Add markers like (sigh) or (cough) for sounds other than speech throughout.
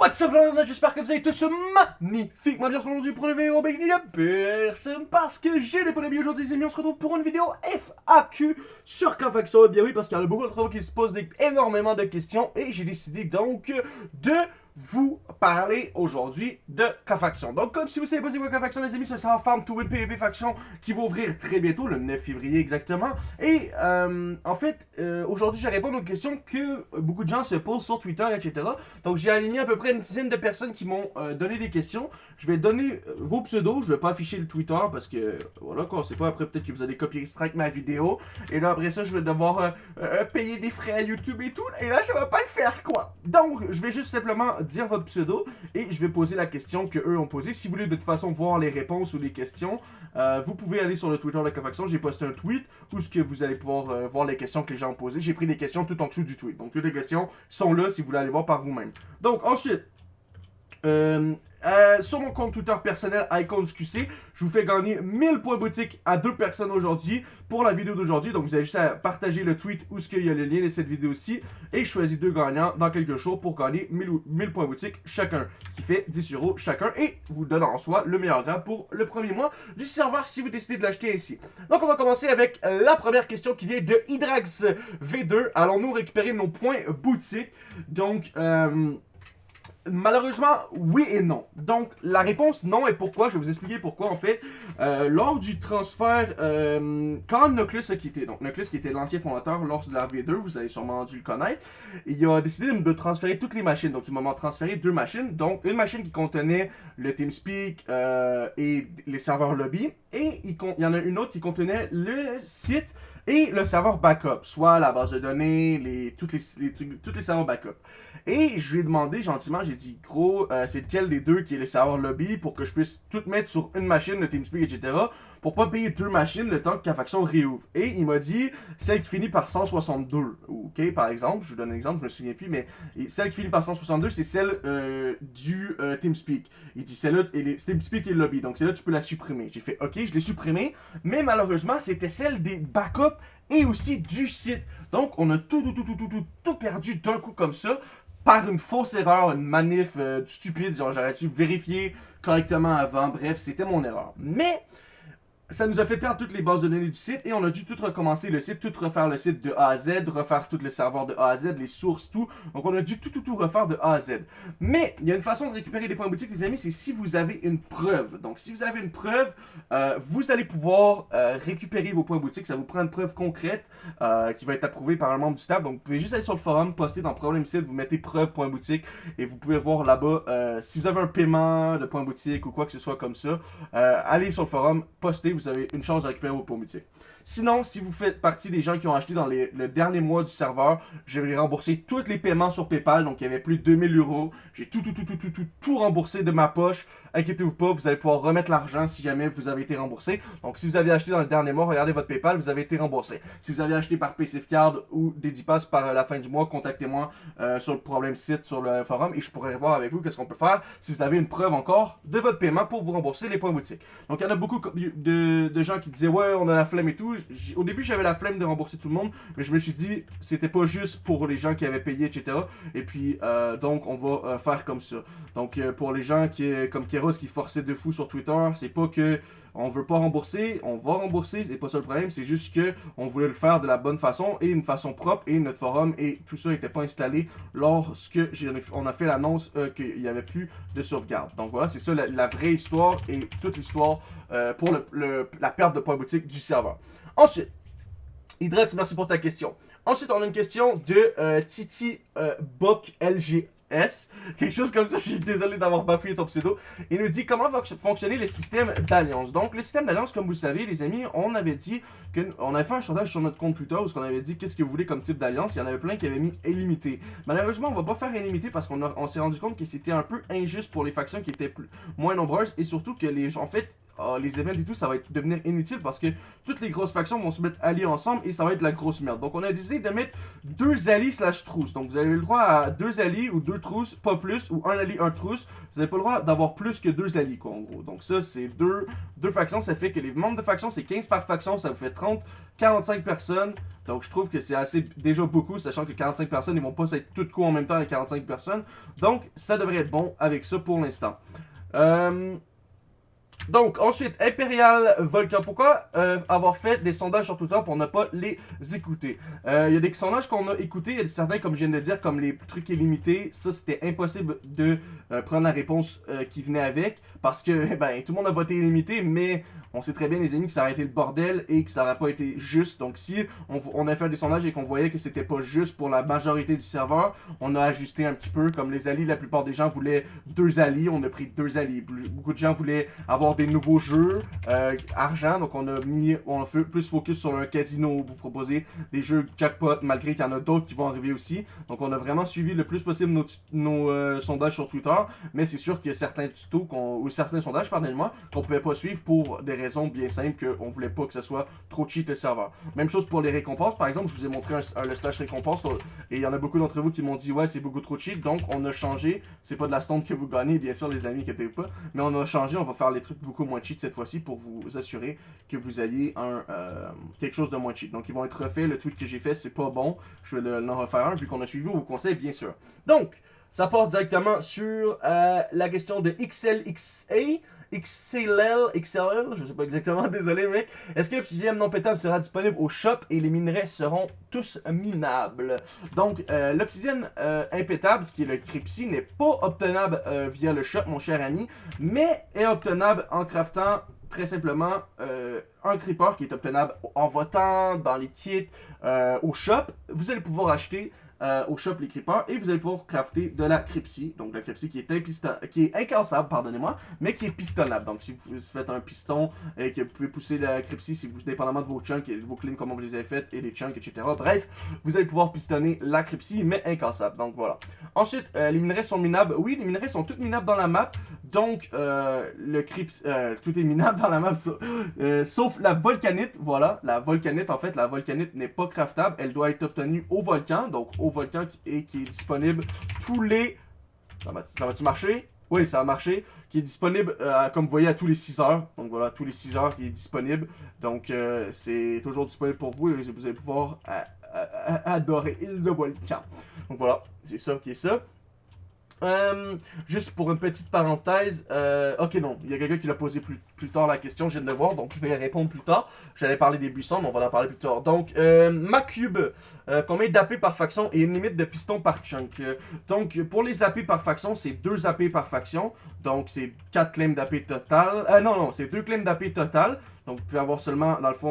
What's up, j'espère que vous avez tous magnifiquement bien aujourd'hui pour une vidéo Big de personne parce que j'ai les polémiques aujourd'hui les amis, on se retrouve pour une vidéo FAQ sur Confaction, bien oui parce qu'il y a beaucoup de travaux qui se posent énormément de questions et j'ai décidé donc de vous parler aujourd'hui de K-Faction. Donc, comme si vous savez pas c'est quoi K-Faction, les amis, c'est un Farm to Win PvP Faction qui va ouvrir très bientôt, le 9 février exactement. Et, euh, en fait, euh, aujourd'hui, je réponds aux questions que beaucoup de gens se posent sur Twitter, etc. Donc, j'ai aligné à peu près une dizaine de personnes qui m'ont euh, donné des questions. Je vais donner vos pseudos, je vais pas afficher le Twitter parce que, voilà, quoi, on sait pas, après peut-être que vous allez copier strike ma vidéo. Et là, après ça, je vais devoir payer des frais à YouTube et tout. Et là, ça va pas le faire, quoi. Donc, je vais juste simplement dire votre pseudo et je vais poser la question que eux ont posée. Si vous voulez de toute façon voir les réponses ou les questions, euh, vous pouvez aller sur le Twitter de Cofaction. J'ai posté un tweet où ce que vous allez pouvoir euh, voir les questions que les gens ont posées. J'ai pris des questions tout en dessous du tweet. Donc toutes les questions sont là si vous voulez aller voir par vous-même. Donc ensuite, euh, euh, sur mon compte Twitter personnel, IconsQC, je vous fais gagner 1000 points boutique à deux personnes aujourd'hui pour la vidéo d'aujourd'hui. Donc, vous avez juste à partager le tweet où ce qu'il y a le lien de cette vidéo-ci. Et je choisis deux gagnants dans quelques jours pour gagner 1000, points boutique chacun. Ce qui fait 10 euros chacun. Et vous donne en soi le meilleur grade pour le premier mois du serveur si vous décidez de l'acheter ici. Donc, on va commencer avec la première question qui vient de Hydrax V2. Allons-nous récupérer nos points boutique? Donc, euh... Malheureusement, oui et non. Donc, la réponse non et pourquoi, je vais vous expliquer pourquoi. En fait, euh, lors du transfert, euh, quand Noclus a quitté, donc Noclus qui était l'ancien fondateur lors de la V2, vous avez sûrement dû le connaître, il a décidé de transférer toutes les machines. Donc, il m'a transféré deux machines. Donc, une machine qui contenait le TeamSpeak euh, et les serveurs lobby. Et il, il y en a une autre qui contenait le site et le serveur backup, soit la base de données, les, toutes, les, serveurs backup. Et je lui ai demandé gentiment, j'ai dit, gros, euh, c'est lequel des deux qui est le serveur lobby pour que je puisse tout mettre sur une machine, le TeamSpeak, etc. Pour pas payer deux machines le temps que la faction réouvre. Et il m'a dit, celle qui finit par 162, ok, par exemple, je vous donne un exemple, je me souviens plus, mais celle qui finit par 162, c'est celle euh, du euh, TeamSpeak. Il dit, celle-là, TeamSpeak et le lobby, donc celle-là, tu peux la supprimer. J'ai fait, ok, je l'ai supprimée, mais malheureusement, c'était celle des backups et aussi du site. Donc, on a tout, tout, tout, tout, tout, tout, tout perdu d'un coup comme ça par une fausse erreur, une manif euh, stupide, genre j'aurais dû vérifier correctement avant, bref, c'était mon erreur. Mais ça nous a fait perdre toutes les bases de données du site et on a dû tout recommencer le site, tout refaire le site de A à Z, refaire tout le serveur de A à Z, les sources, tout. Donc on a dû tout, tout, tout refaire de A à Z. Mais il y a une façon de récupérer des points boutiques, les amis, c'est si vous avez une preuve. Donc si vous avez une preuve, euh, vous allez pouvoir euh, récupérer vos points boutiques. Ça vous prend une preuve concrète euh, qui va être approuvée par un membre du staff. Donc vous pouvez juste aller sur le forum, poster dans Problème Site, vous mettez preuve points boutique et vous pouvez voir là-bas si vous avez un paiement de points boutique ou quoi que ce soit comme ça. allez sur le forum, postez, vous avez une chance de récupérer vos points Sinon, si vous faites partie des gens qui ont acheté dans le dernier mois du serveur, je vais rembourser tous les paiements sur Paypal. Donc, il y avait plus de 2000 euros. J'ai tout, tout, tout, tout, tout, tout, tout remboursé de ma poche. Inquiétez-vous pas, vous allez pouvoir remettre l'argent si jamais vous avez été remboursé. Donc, si vous avez acheté dans le dernier mois, regardez votre Paypal, vous avez été remboursé. Si vous avez acheté par PCF Card ou Dedipass par la fin du mois, contactez-moi euh, sur le problème site, sur le forum, et je pourrai voir avec vous qu'est-ce qu'on peut faire si vous avez une preuve encore de votre paiement pour vous rembourser les points boutiques. Donc, il y en a beaucoup de gens qui disaient, ouais, on a la flemme et tout au début, j'avais la flemme de rembourser tout le monde, mais je me suis dit, c'était pas juste pour les gens qui avaient payé, etc. Et puis, euh, donc, on va euh, faire comme ça. Donc, euh, pour les gens qui, comme Keros qui forçaient de fou sur Twitter, c'est pas que on veut pas rembourser, on va rembourser, c'est pas ça le problème, c'est juste que on voulait le faire de la bonne façon et une façon propre et notre forum et tout ça n'était pas installé lorsque on a fait l'annonce qu'il n'y avait plus de sauvegarde. Donc voilà, c'est ça la, vraie histoire et toute l'histoire pour la perte de points boutique du serveur. Ensuite, Hydrex, merci pour ta question. Ensuite, on a une question de euh, Titi euh, LGS. Quelque chose comme ça, je suis désolé d'avoir bafouillé ton pseudo. Il nous dit comment va fonctionner le système d'alliance? Donc, le système d'alliance, comme vous le savez, les amis, on avait dit qu'on avait fait un sondage sur notre compte Twitter où on avait dit qu'est-ce que vous voulez comme type d'alliance? Il y en avait plein qui avaient mis illimité. Malheureusement, on va pas faire illimité parce qu'on s'est rendu compte que c'était un peu injuste pour les factions qui étaient plus, moins nombreuses et surtout que les, en fait, ah, les events et tout, ça va devenir inutile parce que toutes les grosses factions vont se mettre alliées ensemble et ça va être la grosse merde. Donc on a décidé de mettre deux alliés slash trousses. Donc vous avez le droit à deux alliés ou deux trousses, pas plus, ou un allié, un trousse. Vous n'avez pas le droit d'avoir plus que deux alliés, quoi, en gros. Donc ça, c'est deux, deux factions. Ça fait que les membres de faction, c'est 15 par faction. Ça vous fait 30, 45 personnes. Donc je trouve que c'est assez déjà beaucoup, sachant que 45 personnes, ils vont pas être toutes co en même temps les 45 personnes. Donc ça devrait être bon avec ça pour l'instant. Euh, donc, ensuite, Imperial Volcan. Pourquoi euh, avoir fait des sondages sur Twitter pour ne pas les écouter? Euh, il y a des sondages qu'on a écoutés, il y a certains, comme je viens de dire, comme les trucs illimités. Ça, c'était impossible de prendre la réponse qui venait avec. Parce que, ben, tout le monde a voté illimité, mais on sait très bien, les amis, que ça aurait été le bordel et que ça n'aurait pas été juste. Donc, si on, a fait des sondages et qu'on voyait que c'était pas juste pour la majorité du serveur, on a ajusté un petit peu. Comme les alliés, la plupart des gens voulaient deux alliés, on a pris deux alliés. Beaucoup de gens voulaient avoir des nouveaux jeux, euh, argent, donc on a mis, on a fait plus focus sur un casino, vous proposer des jeux jackpot, malgré qu'il y en a d'autres qui vont arriver aussi. Donc, on a vraiment suivi le plus possible nos, euh, sondages sur Twitter, mais c'est sûr qu'il y a certains tutos, ou certains sondages, pardonnez-moi, qu'on pouvait pas suivre pour des raison bien simple qu'on voulait pas que ce soit trop cheat le serveur. Même chose pour les récompenses. Par exemple, je vous ai montré un, le slash récompense et il y en a beaucoup d'entre vous qui m'ont dit ouais c'est beaucoup trop cheat. Donc on a changé. C'est pas de la stone que vous gagnez, bien sûr les amis, qui étaient pas. Mais on a changé. On va faire les trucs beaucoup moins cheat cette fois-ci pour vous assurer que vous ayez un euh, quelque chose de moins cheat. Donc ils vont être refaits. Le tweet que j'ai fait c'est pas bon. Je vais l'en refaire un vu qu'on a suivi vos conseils bien sûr. Donc ça part directement sur euh, la question de XLXA. XLL, XLL, je sais pas exactement, (laughs) désolé mec. Est-ce que l'obsidienne non pétable sera disponible au shop et les minerais seront tous minables? Donc, euh, l'obsidienne euh, impétable, ce qui est le Crypsy, n'est pas obtenable euh, via le shop, mon cher ami, mais est obtenable en craftant très simplement un creeper qui est obtenable en votant dans les kits au shop. Vous allez pouvoir acheter euh, au shop les creepers et vous allez pouvoir crafter de la crypsy. Donc la crypsy qui est, qui est incassable, pardonnez-moi, mais qui est pistonnable. Donc si vous faites un piston et que vous pouvez pousser la crypsy, si vous, dépendamment de vos chunks et vos cleans, comment vous les avez faites et les chunks, etc. Bref, vous allez pouvoir pistonner la crypsy, mais incassable. Donc voilà. Ensuite, euh, les minerais sont minables. Oui, les minerais sont tous minables dans la map. Donc, euh, le crypt, tout est minable dans la map, sauf la volcanite. Voilà, la volcanite, en fait, la volcanite n'est pas craftable. Elle doit être obtenue au volcan, donc au volcan qui est, qui est disponible tous les... Ça va-tu marcher? Oui, ça a marché. Qui est disponible, euh, comme vous voyez, à tous les 6 heures. Donc voilà, tous les 6 heures qui est disponible. Donc euh, c'est toujours disponible pour vous et vous allez pouvoir euh, adorer le volcan. Donc voilà, c'est ça qui est ça. Euh, juste pour une petite parenthèse, euh, ok non, il y a quelqu'un qui l'a posé plus, plus tard la question, je viens de le voir, donc je vais répondre plus tard. J'allais parler des buissons, mais on va en parler plus tard. Donc, euh, ma cube, euh, combien d'AP par faction et une limite de piston par chunk. donc, pour les AP par faction, c'est 2 AP par faction, donc c'est 4 claims d'AP total. Non, non, c'est 2 claims d'AP total, donc vous pouvez avoir seulement, dans le fond,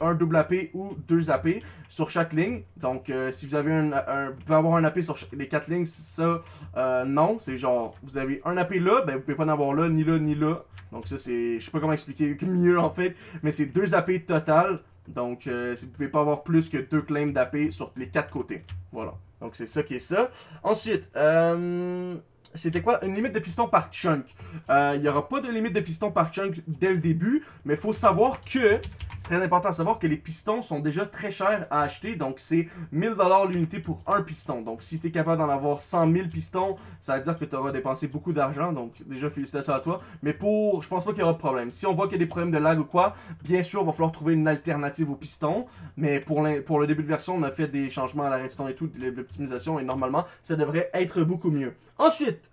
un double AP ou deux AP sur chaque ligne. Donc, euh, si vous avez un, vous pouvez avoir un AP sur les quatre lignes, ça, euh, non. C'est genre, vous avez un AP là, ben vous pouvez pas en avoir là, ni là, ni là. Donc ça, c'est, je sais pas comment expliquer (laughs) mieux en fait, mais c'est deux AP total. Donc, euh, vous pouvez pas avoir plus que deux claims d'AP sur les quatre côtés. Voilà. Donc, c'est ça qui est ça. Ensuite, euh c'était quoi? Une limite de piston par chunk. Euh, il n'y aura pas de limite de piston par chunk dès le début, mais il faut savoir que, c'est très important à savoir que les pistons sont déjà très chers à acheter, donc c'est 1000$ l'unité pour un piston. Donc si tu es capable d'en avoir 100 000 pistons, ça veut dire que tu auras dépensé beaucoup d'argent, donc déjà félicitations à toi. Mais pour, je pense pas qu'il y aura de problème. Si on voit qu'il y a des problèmes de lag ou quoi, bien sûr, il va falloir trouver une alternative aux pistons, mais pour, pour le début de version, on a fait des changements à la redstone et tout, l'optimisation, et normalement, ça devrait être beaucoup mieux. Ensuite,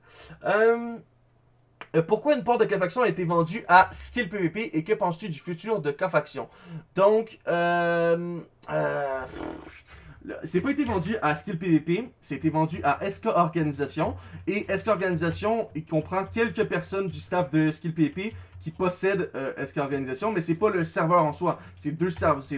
euh, euh, pourquoi une porte de K-Faction a été vendue à Skill PVP et que penses-tu du futur de K-Faction? Donc, euh, c'est pas été vendu à Skill PVP, été vendu à SK Organisation. Et SK Organisation, comprend quelques personnes du staff de Skill PVP qui possède euh, SK Organisation, mais c'est pas le serveur en soi. C'est deux,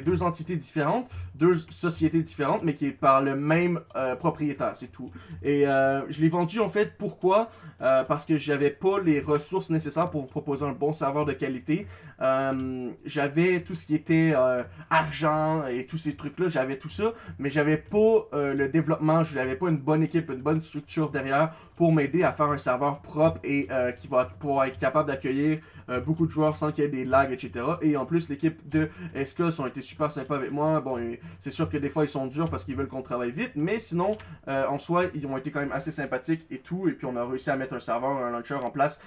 deux entités différentes, deux sociétés différentes, mais qui est par le même euh, propriétaire, c'est tout. Et euh, je l'ai vendu en fait, pourquoi? Euh, Parce que j'avais pas les ressources nécessaires pour vous proposer un bon serveur de qualité. j'avais tout ce qui était argent et tous ces trucs-là, j'avais tout ça, mais j'avais pas le développement, je n'avais pas une bonne équipe, une bonne structure derrière pour m'aider à faire un serveur propre et qui va pouvoir être capable d'accueillir beaucoup de joueurs sans qu'il y ait des lags, etc. Et en plus, l'équipe de SKS ont été super sympas avec moi. Bon, c'est sûr que des fois, ils sont durs parce qu'ils veulent qu'on travaille vite, mais sinon, en soi, ils ont été quand même assez sympathiques et tout. Et puis, on a réussi à mettre un serveur, un launcher en place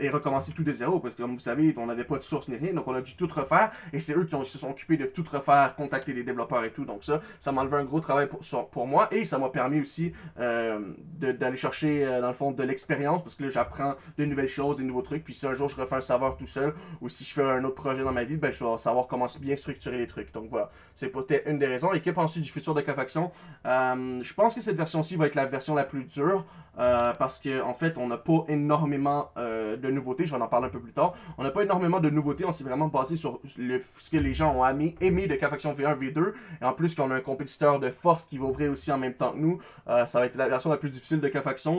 et recommencer tout de zéro. Parce que, comme vous savez, on n'avait pas de source ni rien, donc on a dû tout refaire. Et c'est eux qui, se sont occupés de tout refaire, contacter les développeurs et tout. Donc ça, ça m'a enlevé un gros travail pour, pour moi. Et ça m'a permis aussi euh, d'aller chercher, euh, dans le fond, de l'expérience. Parce que là, j'apprends de nouvelles choses, des nouveaux trucs. Puis si un jour je refais un serveur tout seul, ou si je fais un autre projet dans ma vie, ben, je dois savoir comment bien structurer les trucs. Donc voilà, c'est peut-être une des raisons. Et que penses du futur de K-Faction euh, Je pense que cette version-ci va être la version la plus dure. parce qu'en en fait, on n'a pas énormément de nouveautés. Je vais en parler un peu plus tard. On n'a pas énormément de nouveautés. On s'est vraiment basé sur ce que les gens ont aimé, aimé de K-Faction V1, V2. Et en plus, qu'on a un compétiteur de force qui va ouvrir aussi en même temps que nous, euh, ça va être la version la plus difficile de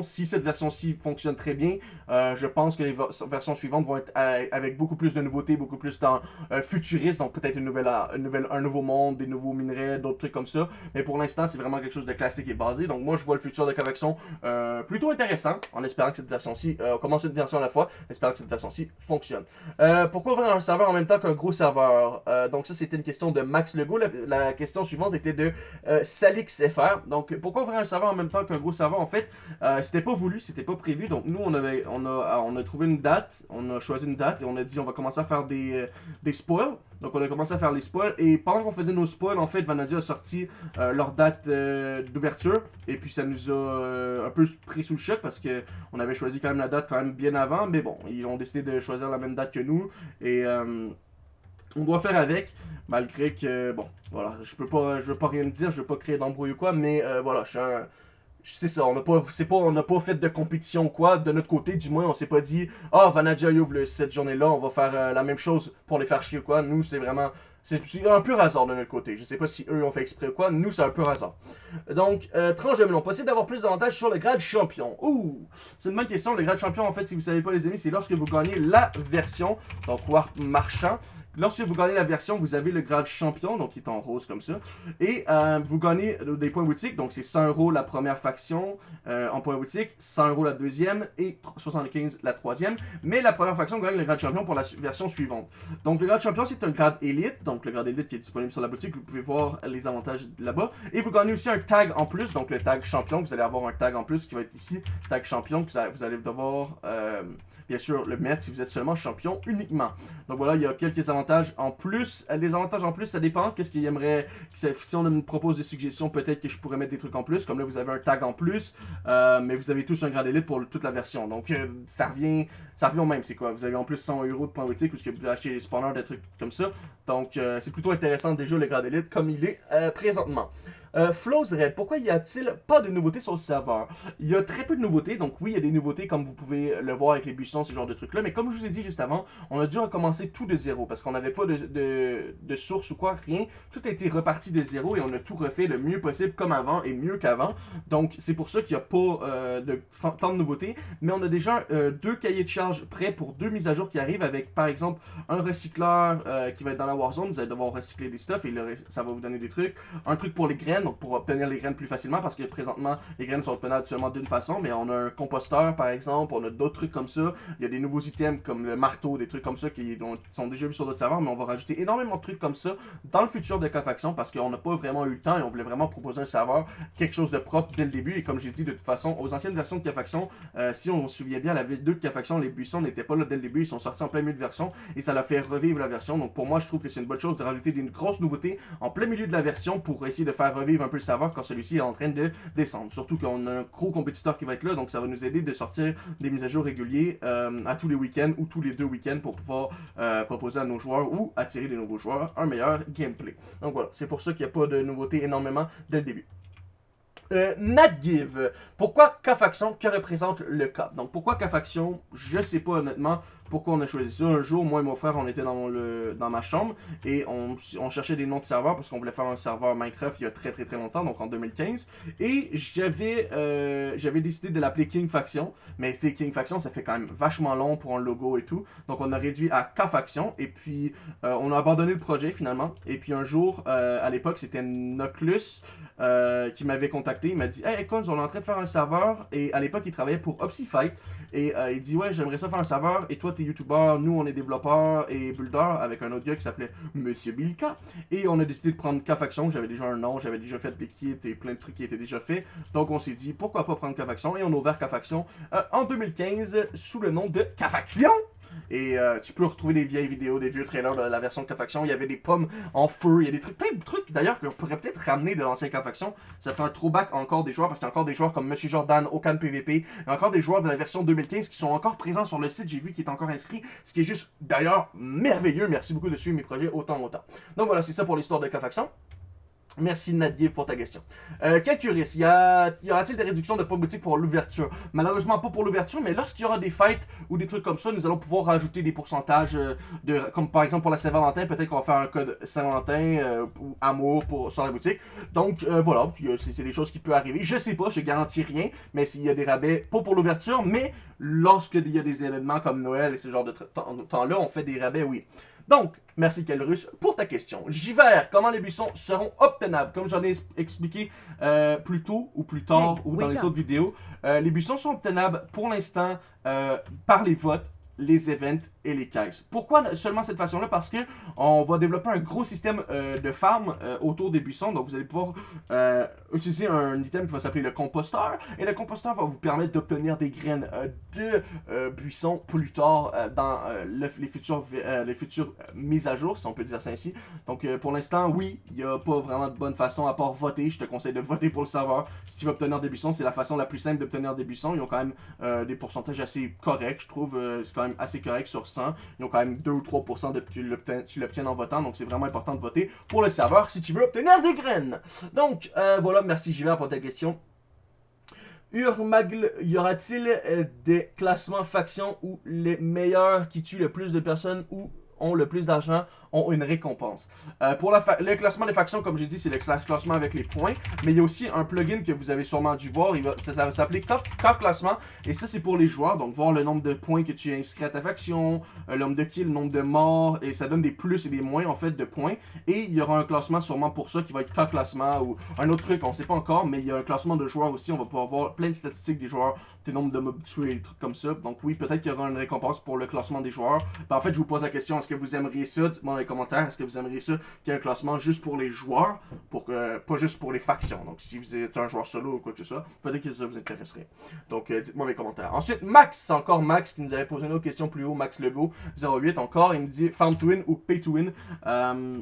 Si cette version-ci fonctionne très bien, euh, je pense que les versions suivantes vont être euh, avec beaucoup plus de nouveautés, beaucoup plus dans futuriste, donc peut-être nouvelle, une nouvelle, un nouveau monde, des nouveaux minerais, d'autres trucs comme ça. Mais pour l'instant, c'est vraiment quelque chose de classique et basé. Donc moi, je vois le futur de K-Faction plutôt intéressant, en espérant que cette version-ci, on commence une version à la fois, espérant que cette version-ci fonctionne. pourquoi ouvrir un serveur en même temps qu'un gros serveur? Donc ça, c'était une question de Max Legault. La, question suivante était de euh, Salix FR. Donc, pourquoi ouvrir un serveur en même temps qu'un gros serveur En fait, euh, c'était pas voulu, c'était pas prévu. Donc, nous, on, avait, on, a, on a trouvé une date, on a choisi une date et on a dit on va commencer à faire des, euh, des spoils. Donc, on a commencé à faire les spoils. Et pendant qu'on faisait nos spoils, en fait, Vanadia a sorti leur date d'ouverture. Et puis, ça nous a un peu pris sous le choc parce que on avait choisi quand même la date quand même bien avant. Mais bon, ils ont décidé de choisir la même date que nous. Et on doit faire avec, malgré que, bon, voilà, je peux pas, je veux pas rien dire, je veux pas créer d'embrouille ou quoi, mais euh, voilà, je suis un... C'est ça, on n'a pas, pas, pas fait de compétition ou quoi, de notre côté du moins, on s'est pas dit « Ah, oh, Vanadia ouvre cette journée-là, on va faire euh, la même chose pour les faire chier ou quoi ». Nous, c'est vraiment, c'est un peu hasard de notre côté. Je sais pas si eux ont fait exprès ou quoi, nous, c'est un peu hasard. Donc, euh, tranche de melon, possible d'avoir plus d'avantages sur le grade champion. Ouh, c'est une bonne question. Le grade champion, en fait, si vous savez pas les amis, c'est lorsque vous gagnez la version, donc Warp Marchand, Lorsque vous gagnez la version, vous avez le grade champion, donc qui est en rose comme ça. Et euh, vous gagnez des points boutiques, donc c'est 100 euros la première faction euh, en points boutiques, 100 euros la deuxième et 75 la troisième. Mais la première faction gagne le grade champion pour la version suivante. Donc le grade champion, c'est un grade élite, donc le grade élite qui est disponible sur la boutique, vous pouvez voir les avantages là-bas. Et vous gagnez aussi un tag en plus, donc le tag champion, vous allez avoir un tag en plus qui va être ici, tag champion, que vous allez devoir, euh, bien sûr, le mettre si vous êtes seulement champion uniquement. Donc voilà, il y a quelques avantages en plus. Les avantages en plus, ça dépend. Qu'est-ce qu'il aimerait... Si on me propose des suggestions, peut-être que je pourrais mettre des trucs en plus. Comme là, vous avez un tag en plus. Euh, mais vous avez tous un grade élite pour toute la version. Donc, euh, ça revient ça revient au même. C'est quoi? Vous avez en plus 100 euros de points boutique ou ce que vous pouvez acheter des spawners, des trucs comme ça. Donc, c'est plutôt intéressant déjà le grade élite comme il est présentement. Euh, Flows Red, pourquoi y a-t-il pas de nouveautés sur le serveur? Il y a très peu de nouveautés, donc oui, il y a des nouveautés comme vous pouvez le voir avec les buissons, ce genre de trucs-là, mais comme je vous ai dit juste avant, on a dû recommencer tout de zéro parce qu'on n'avait pas de, source ou quoi, rien. Tout a été reparti de zéro et on a tout refait le mieux possible comme avant et mieux qu'avant. Donc c'est pour ça qu'il n'y a pas euh, de, tant de nouveautés, mais on a déjà euh, deux cahiers de prêts pour deux mises à jour qui arrivent avec par exemple un recycleur qui va être dans la Warzone, vous allez devoir recycler des stuff et ça va vous donner des trucs. Un truc pour les graines donc pour obtenir les graines plus facilement, parce que présentement, les graines sont obtenables seulement d'une façon, mais on a un composteur, par exemple, on a d'autres trucs comme ça, il y a des nouveaux items comme le marteau, des trucs comme ça qui sont déjà vus sur d'autres serveurs, mais on va rajouter énormément de trucs comme ça dans le futur de K-Faction, parce qu'on n'a pas vraiment eu le temps et on voulait vraiment proposer un serveur, quelque chose de propre dès le début, et comme j'ai dit, de toute façon, aux anciennes versions de K-Faction, euh, si on se souvient bien, la V2 de K-Faction, les buissons n'étaient pas là dès le début, ils sont sortis en plein milieu de version, et ça l'a fait revivre la version, donc pour moi, je trouve que c'est une bonne chose de rajouter des grosses nouveautés en plein milieu de la version pour essayer de faire revivre un peu le savoir quand celui-ci est en train de descendre. Surtout qu'on a un gros compétiteur qui va être là, donc ça va nous aider de sortir des mises à jour réguliers euh, à tous les week-ends ou tous les deux week-ends pour pouvoir euh, proposer à nos joueurs ou attirer des nouveaux joueurs un meilleur gameplay. Donc voilà, c'est pour ça qu'il n'y a pas de nouveautés énormément dès le début. Euh. Pourquoi K-Faction Que représente le K Donc pourquoi K-Faction Je sais pas honnêtement pourquoi on a choisi ça? Un jour, moi et mon frère, on était dans, le, dans ma chambre et on, cherchait des noms de serveurs parce qu'on voulait faire un serveur Minecraft il y a très très très longtemps, donc en 2015. Et j'avais euh, j'avais décidé de l'appeler King Faction. Mais tu King Faction, ça fait quand même vachement long pour un logo et tout. Donc on a réduit à K Faction et puis euh, on a abandonné le projet finalement. Et puis un jour, euh, à l'époque, c'était Noclus qui m'avait contacté. Il m'a dit Hey, écoute, on est en train de faire un serveur. Et à l'époque, il travaillait pour Opsifight. Et il dit Ouais, j'aimerais ça faire un serveur. Et toi, t'es youtubeur, nous on est développeurs et builders avec un autre gars qui s'appelait Monsieur Bilka. Et on a décidé de prendre K-Faction, j'avais déjà un nom, j'avais déjà fait des kits et plein de trucs qui étaient déjà faits. Donc on s'est dit pourquoi pas prendre K-Faction? Et on a ouvert K-Faction euh, en 2015 sous le nom de K-Faction. Et euh, tu peux retrouver des vieilles vidéos, des vieux trailers de la version K-Faction. Il y avait des pommes en feu, il y a des trucs, plein de trucs d'ailleurs qu'on pourrait peut-être ramener de l'ancien K-Faction. Ça ferait un throwback encore des joueurs parce qu'il y a encore des joueurs comme Monsieur Jordan, Okan PVP. Il y a encore des joueurs de la version 2015 qui sont encore présents sur le site. J'ai vu qui est encore inscrit. Ce qui est juste d'ailleurs merveilleux. Merci beaucoup de suivre mes projets autant autant. Donc voilà, c'est ça pour l'histoire de K-Faction. Merci Nadiev pour ta question. Euh, quel risque y, y aura-t-il des réductions de points boutique pour l'ouverture? Malheureusement pas pour l'ouverture, mais lorsqu'il y aura des fêtes ou des trucs comme ça, nous allons pouvoir rajouter des pourcentages euh, de, comme par exemple pour la Saint-Valentin, peut-être qu'on va faire un code Saint-Valentin euh, ou amour pour sur la boutique. Donc euh, voilà, c'est des choses qui peuvent arriver. Je sais pas, je garantis rien, mais s'il y a des rabais, pas pour l'ouverture, mais lorsqu'il y a des événements comme Noël et ce genre de temps-là, on fait des rabais, oui. Donc, merci Kelrus pour ta question. J'hiver, comment les buissons seront obtenables? Comme j'en ai expliqué euh, plus tôt ou plus tard ou dans les autres vidéos, euh, les buissons sont obtenables pour l'instant euh, par les votes les events et les caisses. Pourquoi seulement cette façon-là? Parce que on va développer un gros système euh, de farm euh, autour des buissons. Donc vous allez pouvoir euh, utiliser un item qui va s'appeler le composteur. Et le composteur va vous permettre d'obtenir des graines de buissons plus tard dans les futures, les futures mises à jour, si on peut dire ça ainsi. Donc pour l'instant, oui, il n'y a pas vraiment de bonne façon à part voter. Je te conseille de voter pour le serveur. Si tu veux obtenir des buissons, c'est la façon la plus simple d'obtenir des buissons. Ils ont quand même des pourcentages assez corrects, je trouve. c'est quand même assez correct sur 100. Ils ont quand même 2 ou 3% de tu l'obtiens en votant, donc c'est vraiment important de voter pour le serveur si tu veux obtenir des graines. Donc, euh, voilà, merci Jiver pour ta question. Urmagle, y aura-t-il euh, des classements factions où les meilleurs qui tuent le plus de personnes ou ont le plus d'argent ont une récompense. Euh, pour le classement des factions, comme j'ai dit, c'est le classement avec les points. Mais il y a aussi un plugin que vous avez sûrement dû voir. Ça, va s'appeler Car Classement. Et ça, c'est pour les joueurs. Donc, voir le nombre de points que tu as inscrit à ta faction, euh, le nombre de kills, le nombre de morts. Et ça donne des plus et des moins, en fait, de points. Et il y aura un classement sûrement pour ça qui va être Car Classement ou un autre truc. On sait pas encore. Mais il y a un classement de joueurs aussi. On va pouvoir voir plein de statistiques des joueurs, des nombres de mobs tués, des trucs comme ça. Donc, oui, peut-être qu'il y aura une récompense pour le classement des joueurs. Ben, en fait, je vous pose la question est-ce que vous aimeriez ça? Dites-moi dans les commentaires. Est-ce que vous aimeriez ça qu'il y ait un classement juste pour les joueurs, pour que, pas juste pour les factions? Donc si vous êtes un joueur solo ou quoi que ce soit, peut-être que ça vous intéresserait. Donc euh, dites-moi dans les commentaires. Ensuite, Max, encore Max qui nous avait posé une autre question plus haut, Max Lego 08 encore, il me dit Farm to win ou Pay to win. Euh,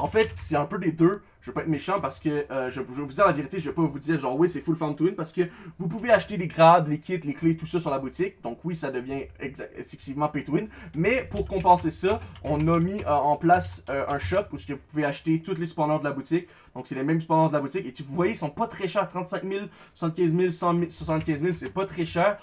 en fait, c'est un peu des deux je vais pas être méchant parce que euh, je, vais vous dire la vérité, je vais pas vous dire genre oui c'est full farm to win parce que vous pouvez acheter les grades, les kits, les clés, tout ça sur la boutique. Donc oui ça devient excessivement pay to win. Mais pour compenser ça, on a mis euh, en place euh, un shop où vous pouvez acheter tous les spawners de la boutique. Donc c'est les mêmes spawners de la boutique et vous voyez ils sont pas très chers, 35 000, 75 000, 100 000 75 000 c'est pas très cher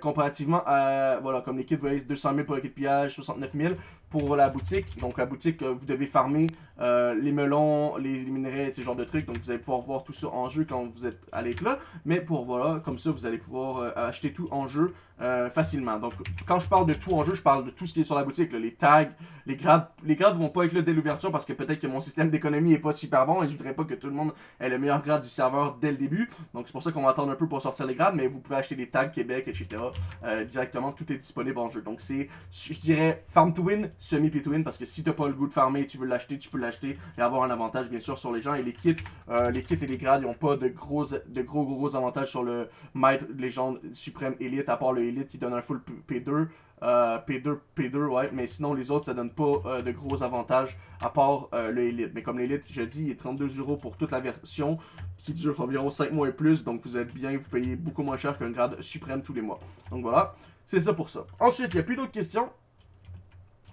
comparativement à voilà comme les kits vous voyez 200 000 pour le kit de pillage, 69 000 pour la boutique. Donc la boutique vous devez farmer les melons, les minerais, ce genre de trucs. Donc vous allez pouvoir voir tout ça en jeu quand vous êtes à là Mais pour voilà, comme ça, vous allez pouvoir euh, acheter tout en jeu euh, facilement. Donc, quand je parle de tout en jeu, je parle de tout ce qui est sur la boutique. Les tags, les grades. Les grades vont pas être là dès l'ouverture parce que peut-être que mon système d'économie est pas super bon et je voudrais pas que tout le monde ait le meilleur grade du serveur dès le début. Donc, c'est pour ça qu'on va attendre un peu pour sortir les grades, mais vous pouvez acheter des tags Québec, etc. Euh, directement, tout est disponible en jeu. Donc, c'est, je dirais, farm to win, semi pay to win parce que si t'as pas le goût de farmer, tu veux l'acheter, tu peux l'acheter et avoir un avantage, bien sûr, sur les gens. Et les kits, euh, les kits et les grades, ils ont pas de gros, de gros, gros avantages sur le Maître Légende Suprême Elite, à part le Elite qui donne un full P2. Euh, P2, P2, ouais, mais sinon les autres ça donne pas euh, de gros avantages à part euh, le Elite. Mais comme l'Elite, je dis, il est 32 euros pour toute la version qui dure environ 5 mois et plus, donc vous êtes bien, vous payez beaucoup moins cher qu'un grade suprême tous les mois. Donc voilà, c'est ça pour ça. Ensuite, il n'y a plus d'autres questions.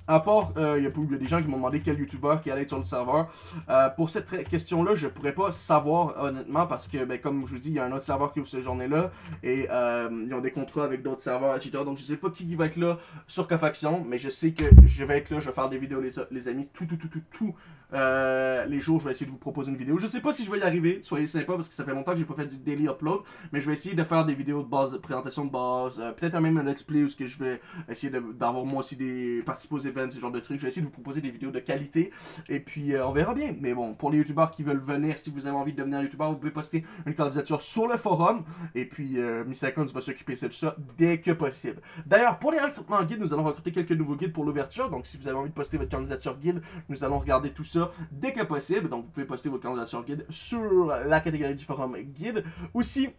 À part, il euh, y, a des gens qui m'ont demandé quel youtubeur qui allait être sur le serveur. Euh, pour cette question-là, je pourrais pas savoir honnêtement parce que, ben, comme je vous dis, il y a un autre serveur qui ouvre cette journée-là et euh, ils ont des contrats avec d'autres serveurs, etc. Donc je sais pas qui va être là sur Cofaction, mais je sais que je vais être là, je vais faire des vidéos les amis, tout, tout, tout, tout, tout euh, les jours, je vais essayer de vous proposer une vidéo. Je sais pas si je vais y arriver, soyez sympa parce que ça fait longtemps que j'ai pas fait du daily upload, mais je vais essayer de faire des vidéos de base, de présentation de base, euh, peut-être même un let's play où ce que je vais essayer d'avoir moi aussi des participer aux events, ce genre de trucs. Je vais essayer de vous proposer des vidéos de qualité et puis euh, on verra bien. Mais bon, pour les youtubeurs qui veulent venir, si vous avez envie de devenir youtubeur, vous pouvez poster une candidature sur le forum et puis Miss Icons va s'occuper de ça dès que possible. D'ailleurs, pour les recrutements guides, nous allons recruter quelques nouveaux guides pour l'ouverture. Donc si vous avez envie de poster votre candidature guide, nous allons regarder tout ça dès que possible. Donc, vous pouvez poster votre candidature guide sur la catégorie du forum guide. Aussi,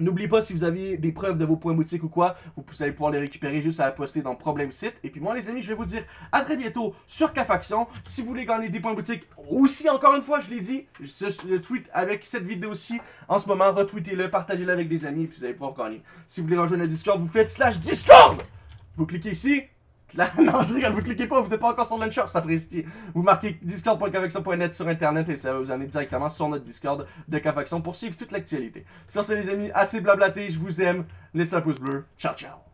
N'oubliez pas, si vous avez des preuves de vos points boutiques ou quoi, vous allez pouvoir les récupérer juste à la poster dans Problème Site. Et puis moi, les amis, je vais vous dire à très bientôt sur Cafaction. Si vous voulez gagner des points boutiques, aussi, encore une fois, je l'ai dit, je tweet avec cette vidéo-ci en ce moment. Retweetez-le, partagez-le avec des amis, puis vous allez pouvoir gagner. Si vous voulez rejoindre le Discord, vous faites slash Discord Vous cliquez ici, (laughs) non, je rigole, vous cliquez pas, vous n'êtes pas encore sur Launcher, ça précise. Vous marquez discord.cavaction.net sur internet et ça va vous amener directement sur notre Discord de Cavaction pour suivre toute l'actualité. Sur ce, les amis, assez blablaté, je vous aime. Laissez un pouce bleu. Ciao, ciao.